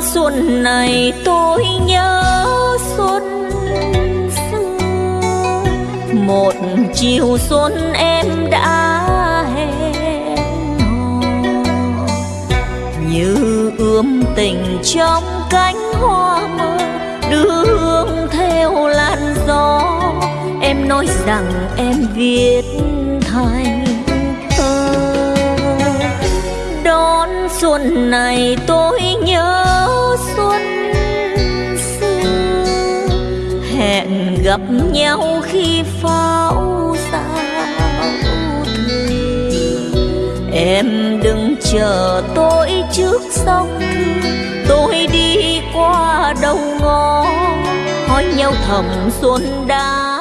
xuân này tôi nhớ xuân xưa. Một chiều xuân em đã hẹn hò. Như ươm tình trong cánh hoa mơ đưa hương theo làn gió. Em nói rằng em viết thành thơ. Đón xuân này tôi nhớ hẹn gặp nhau khi pháo sao em đừng chờ tôi trước sông, tôi đi qua đầu ngõ, hỏi nhau thầm xuân đang